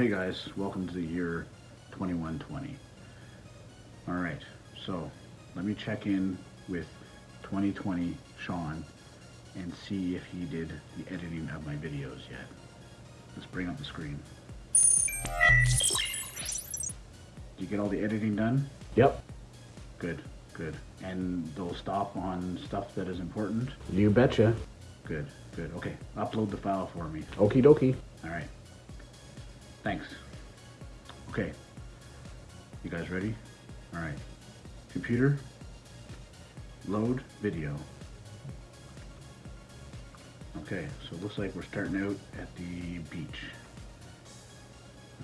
Hey guys, welcome to the year 2120. Alright, so let me check in with 2020 Sean and see if he did the editing of my videos yet. Let's bring up the screen. Did you get all the editing done? Yep. Good, good. And they'll stop on stuff that is important? You betcha. Good, good. Okay, upload the file for me. Okie dokie. Alright. Thanks. Okay. You guys ready? Alright. Computer, load video. Okay, so it looks like we're starting out at the beach.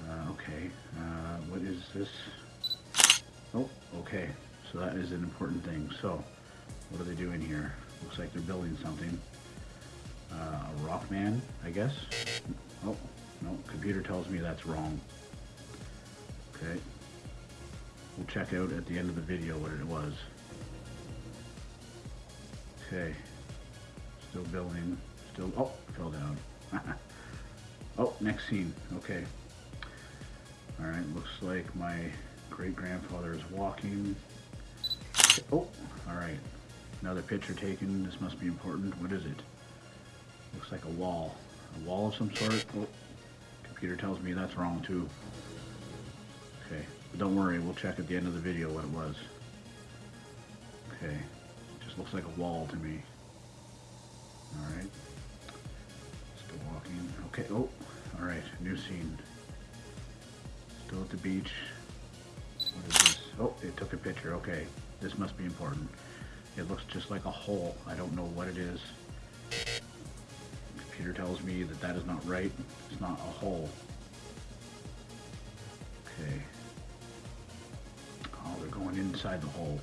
Uh, okay, uh, what is this? Oh, okay, so that is an important thing. So, what are they doing here? Looks like they're building something. Uh, a rock man, I guess. Oh, no, computer tells me that's wrong. Okay. We'll check out at the end of the video what it was. Okay. Still building. Still, oh, fell down. oh, next scene. Okay. All right, looks like my great-grandfather is walking. Oh, all right. Another picture taken. This must be important. What is it? Looks like a wall. A wall of some sort. Oh, computer tells me that's wrong too. Okay, but don't worry. We'll check at the end of the video what it was. Okay, just looks like a wall to me. All right. Still walking. Okay. Oh, all right. New scene. Still at the beach. What is this? Oh, it took a picture. Okay. This must be important. It looks just like a hole. I don't know what it is. Computer tells me that that is not right. It's not a hole. Okay. Oh, they're going inside the hole.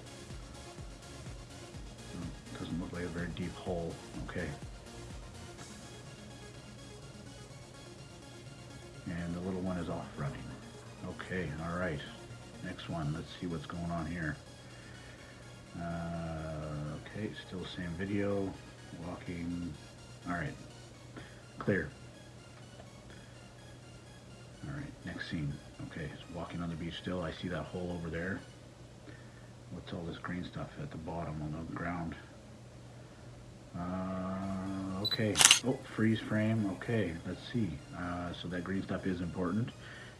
Oh, doesn't look like a very deep hole. Okay. And the little one is off running. Okay, all right. Next one. Let's see what's going on here. Uh, okay, still same video. Walking. All right. Clear. All right, next scene. Okay, so walking on the beach still. I see that hole over there. What's all this green stuff at the bottom on the ground? Uh, okay. Oh, freeze frame. Okay, let's see. Uh, so that green stuff is important.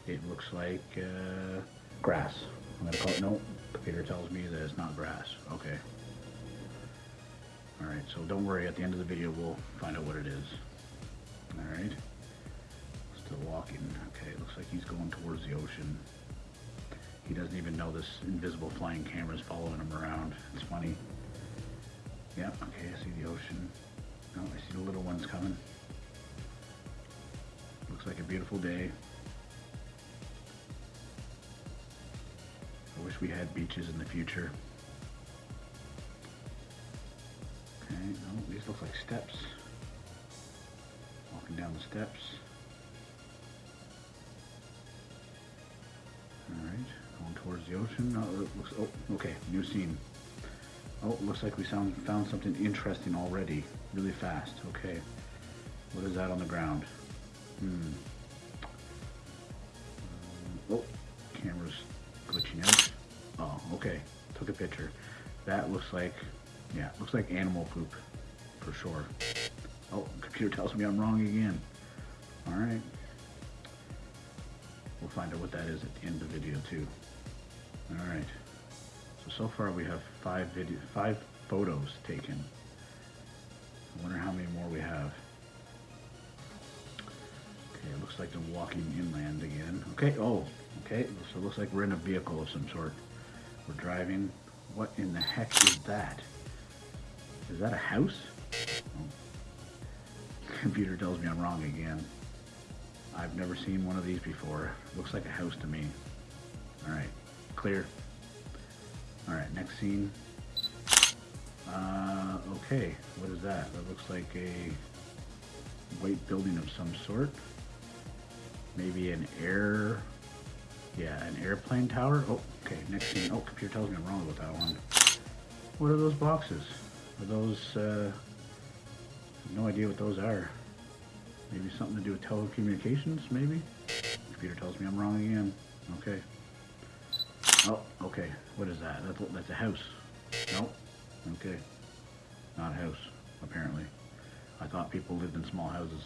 It looks like uh, grass. I'm gonna call it. No, computer tells me that it's not grass. Okay. All right. So don't worry. At the end of the video, we'll find out what it is. All right. Still walking. Okay. Looks like he's going towards the ocean. He doesn't even know this invisible flying camera is following him around. It's funny. Yeah. Okay. I see the ocean. Oh, I see the little ones coming. Looks like a beautiful day. I wish we had beaches in the future. Okay, oh, these look like steps. Walking down the steps. Alright, going towards the ocean. Oh, looks, oh, okay, new scene. Oh, looks like we found, found something interesting already, really fast. Okay, what is that on the ground? Hmm. Um, oh, camera's glitching out. Oh, okay. Took a picture. That looks like, yeah, looks like animal poop, for sure. Oh, computer tells me I'm wrong again. All right. We'll find out what that is at the end of the video too. All right. So, so far we have five video, five photos taken. I wonder how many more we have. Okay, it looks like they're walking inland again. Okay, oh, okay, so it looks like we're in a vehicle of some sort. We're driving. What in the heck is that? Is that a house? Computer tells me I'm wrong again. I've never seen one of these before. Looks like a house to me. Alright, clear. Alright, next scene. Uh, okay, what is that? That looks like a white building of some sort. Maybe an air, yeah, an airplane tower. Oh, okay, next scene. Oh, computer tells me I'm wrong about that one. What are those boxes? Are those, uh, no idea what those are. Maybe something to do with telecommunications, maybe? computer tells me I'm wrong again. Okay. Oh, okay. What is that? That's, that's a house. Nope. Okay. Not a house, apparently. I thought people lived in small houses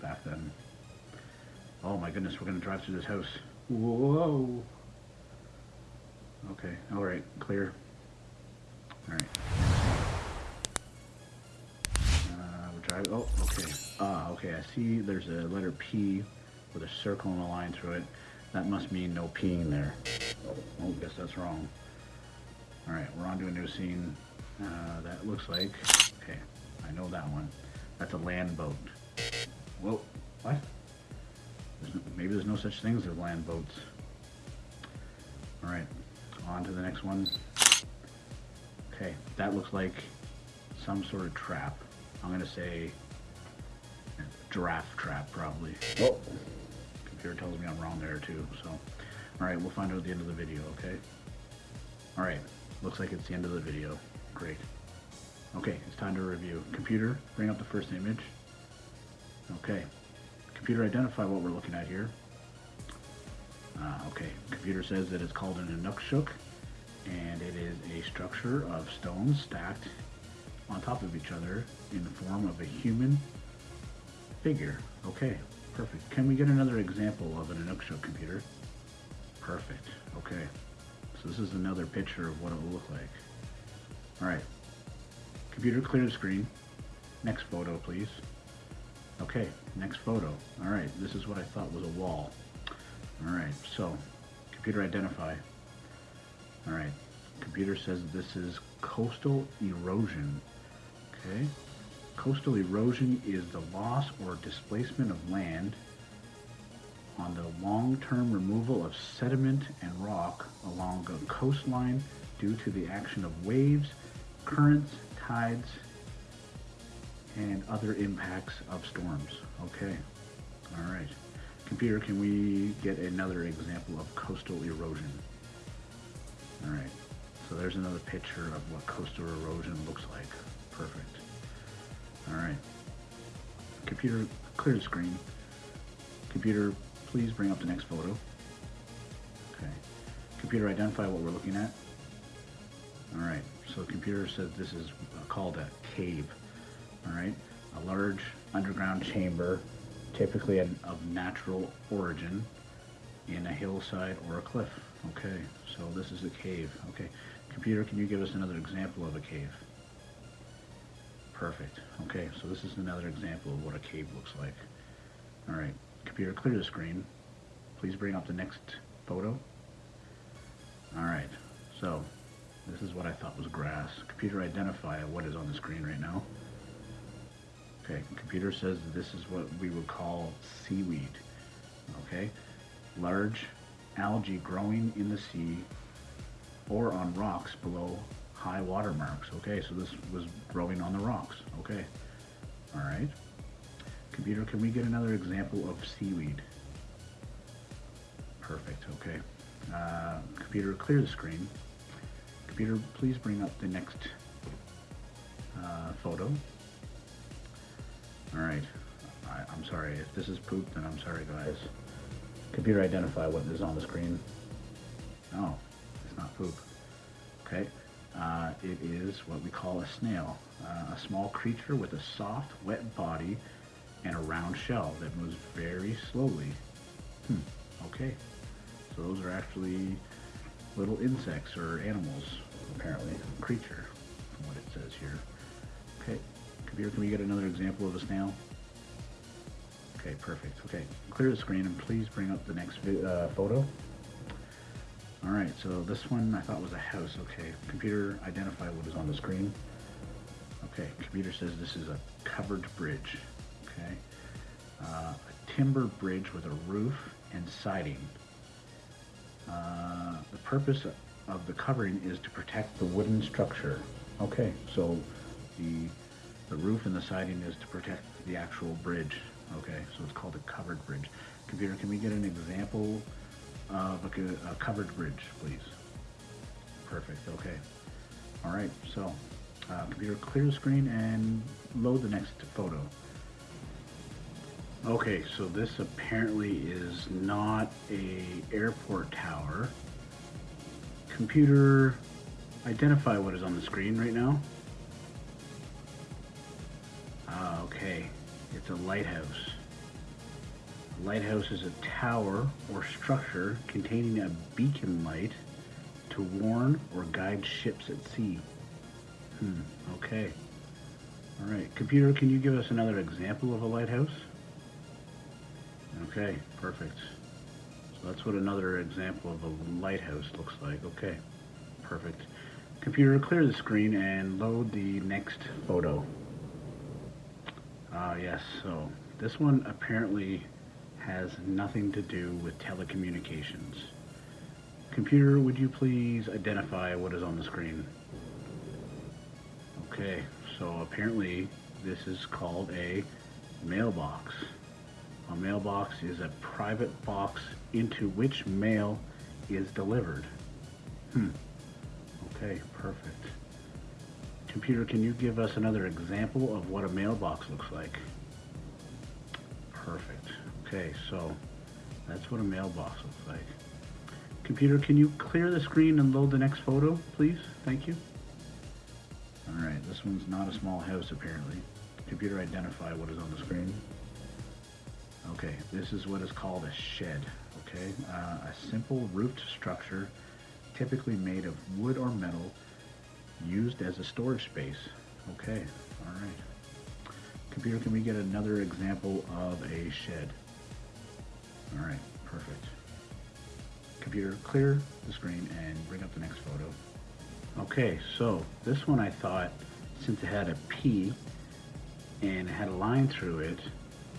back then. Oh my goodness, we're gonna drive through this house. Whoa. Okay, alright, clear. Alright. Oh, okay. Ah, okay, I see there's a letter P with a circle and a line through it. That must mean no peeing there. Oh, guess that's wrong. Alright, we're on to a new scene. Uh, that looks like, okay, I know that one. That's a land boat. Whoa, what? There's no, maybe there's no such things as land boats. Alright, on to the next one. Okay, that looks like some sort of trap. I'm gonna say giraffe trap, probably. Oh, computer tells me I'm wrong there too, so. Alright, we'll find out at the end of the video, okay? Alright, looks like it's the end of the video. Great. Okay, it's time to review. Computer, bring up the first image. Okay. Computer, identify what we're looking at here. Uh, okay, computer says that it's called an Inukshuk, and it is a structure of stones stacked on top of each other in the form of a human figure. Okay, perfect. Can we get another example of an Inukshuk computer? Perfect, okay. So this is another picture of what it will look like. All right, computer clear the screen. Next photo, please. Okay, next photo. All right, this is what I thought was a wall. All right, so computer identify. All right, computer says this is coastal erosion. Okay, coastal erosion is the loss or displacement of land on the long-term removal of sediment and rock along a coastline due to the action of waves, currents, tides, and other impacts of storms. Okay, all right. Computer, can we get another example of coastal erosion? All right, so there's another picture of what coastal erosion looks like. Perfect. All right. Computer, clear the screen. Computer, please bring up the next photo. Okay. Computer, identify what we're looking at. All right, so the computer says this is uh, called a cave. All right, a large underground chamber, typically of natural origin, in a hillside or a cliff. Okay, so this is a cave. Okay, computer, can you give us another example of a cave? Perfect. Okay, so this is another example of what a cave looks like. All right, computer, clear the screen. Please bring up the next photo. All right, so this is what I thought was grass. Computer, identify what is on the screen right now. Okay, computer says this is what we would call seaweed. Okay, large algae growing in the sea or on rocks below high water marks. Okay, so this was growing on the rocks. Okay, all right. Computer, can we get another example of seaweed? Perfect, okay. Uh, computer, clear the screen. Computer, please bring up the next uh, photo. All right, I, I'm sorry, if this is poop, then I'm sorry guys. Computer, identify what is on the screen. Oh, it's not poop. Okay, uh, it is what we call a snail, uh, a small creature with a soft, wet body and a round shell that moves very slowly. Hmm, okay. So those are actually little insects or animals, apparently, creature, from what it says here. Okay, computer, can we get another example of a snail? Okay, perfect. Okay, clear the screen and please bring up the next uh, photo. All right, so this one I thought was a house. Okay, computer, identify what is on the screen. Okay, computer says this is a covered bridge. Okay, uh, a timber bridge with a roof and siding. Uh, the purpose of the covering is to protect the wooden structure. Okay, so the the roof and the siding is to protect the actual bridge. Okay, so it's called a covered bridge. Computer, can we get an example of a, a covered bridge, please? Perfect, okay. All right, so uh, computer, clear the screen and load the next photo. Okay, so this apparently is not a airport tower. Computer, identify what is on the screen right now. Ah, okay. It's a lighthouse. Lighthouse is a tower or structure containing a beacon light to warn or guide ships at sea. Hmm, okay. Alright, computer, can you give us another example of a lighthouse? Okay, perfect. So that's what another example of a lighthouse looks like. Okay, perfect. Computer, clear the screen and load the next photo. Ah, yes, so this one apparently has nothing to do with telecommunications. Computer, would you please identify what is on the screen? Okay, so apparently this is called a mailbox. A mailbox is a private box into which mail is delivered. Hmm. Okay, perfect. Computer, can you give us another example of what a mailbox looks like? Perfect. Okay, so that's what a mailbox looks like. Computer, can you clear the screen and load the next photo, please? Thank you. All right, this one's not a small house apparently. Computer, identify what is on the screen. Okay, this is what is called a shed, okay? Uh, a simple roofed structure, typically made of wood or metal, used as a storage space. Okay, all right. Computer, can we get another example of a shed? All right, perfect. Computer, clear the screen and bring up the next photo. Okay, so this one I thought, since it had a P and it had a line through it,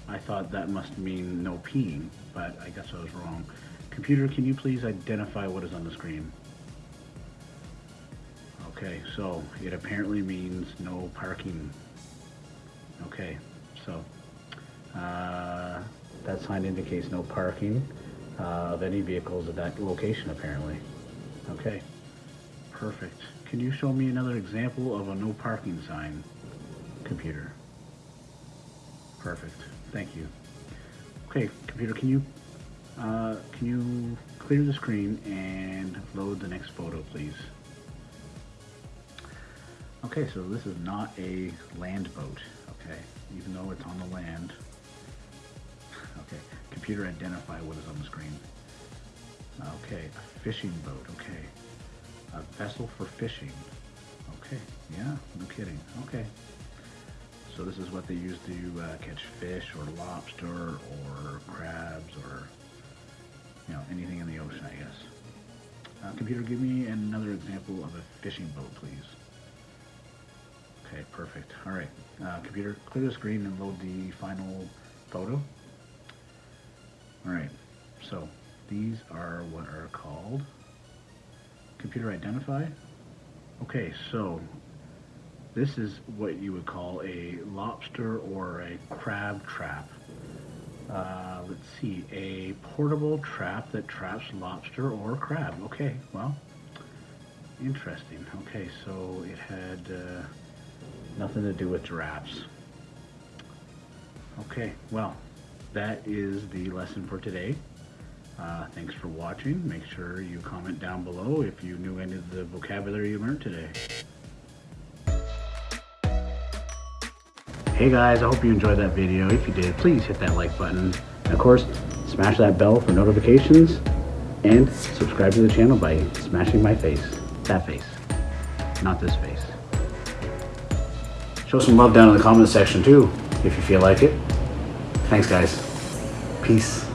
I thought that must mean no peeing, but I guess I was wrong. Computer, can you please identify what is on the screen? Okay, so it apparently means no parking. Okay, so uh, that sign indicates no parking uh, of any vehicles at that location apparently. Okay, perfect. Can you show me another example of a no parking sign, computer? Perfect, thank you. Okay, computer, can you uh, can you clear the screen and load the next photo, please? Okay, so this is not a land boat, okay, even though it's on the land. Computer identify what is on the screen. Okay, a fishing boat, okay. A vessel for fishing. Okay, yeah, no kidding, okay. So this is what they use to uh, catch fish or lobster or crabs or, you know, anything in the ocean, I guess. Uh, computer, give me another example of a fishing boat, please. Okay, perfect. All right, uh, computer, clear the screen and load the final photo. All right, so these are what are called computer identify. Okay, so this is what you would call a lobster or a crab trap. Uh, let's see, a portable trap that traps lobster or crab. Okay, well, interesting. Okay, so it had uh, Nothing to do with giraffes. Okay, well, that is the lesson for today. Uh, thanks for watching. Make sure you comment down below if you knew any of the vocabulary you learned today. Hey guys, I hope you enjoyed that video. If you did, please hit that like button. And of course, smash that bell for notifications and subscribe to the channel by smashing my face. That face, not this face. Show some love down in the comment section too, if you feel like it. Thanks guys. Peace.